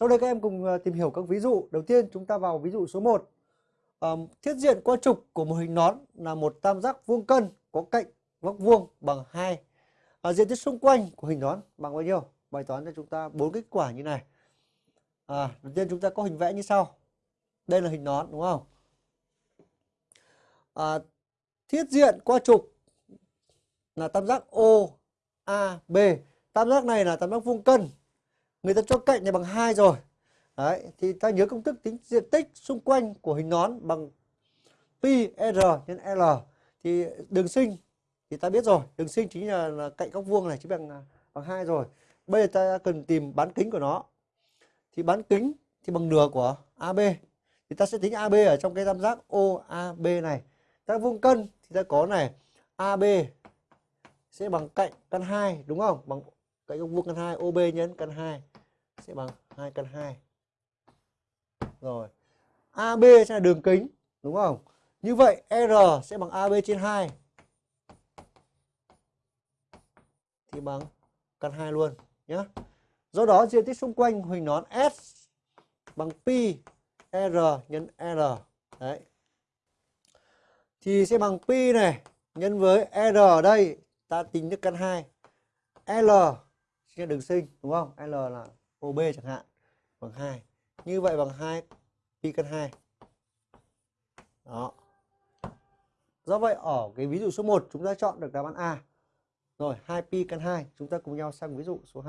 Sau đây các em cùng ờ, tìm hiểu các ví dụ. Đầu tiên chúng ta vào ví dụ số 1. Um, thiết diện qua trục của một hình nón là một tam giác vuông cân có cạnh góc vuông bằng 2. À, ờ, diện tích xung quanh của hình nón bằng bao nhiêu? Bài toán cho chúng ta bốn kết quả như này. À, đầu tiên chúng ta có hình vẽ như sau. Đây là hình nón đúng không? À, thiết diện qua trục là tam giác OAB. Tam giác này là tam giác vuông cân. Người ta cho cạnh này bằng 2 rồi. Đấy, thì ta nhớ công thức tính diện tích xung quanh của hình nón bằng pi r nhân l. Thì đường sinh thì ta biết rồi, đường sinh chính là, là cạnh góc vuông này chính bằng bằng hai rồi. Bây giờ ta cần tìm bán kính của nó. Thì bán kính thì bằng nửa của AB. Thì ta sẽ tính AB ở trong cái tam giác OAB này. Ta vuông cân thì ta có này AB sẽ bằng cạnh căn 2 đúng không? Bằng cạnh góc vuông căn 2 OB nhân căn 2 sẽ bằng 2 căn 2. Rồi. AB sẽ là đường kính, đúng không? Như vậy R sẽ bằng AB trên 2. Thì bằng căn 2 luôn nhé. Do đó diện tích xung quanh hình nón S bằng pi R nhân R. Đấy. Thì sẽ bằng pi này nhân với R ở đây ta tính được căn 2. L sẽ đường sinh đúng không? L là OB chẳng hạn bằng 2. Như vậy bằng 2 pi căn 2. Đó. Do vậy ở cái ví dụ số 1 chúng ta chọn được đáp án A. Rồi 2 pi căn 2, chúng ta cùng nhau sang ví dụ số 2.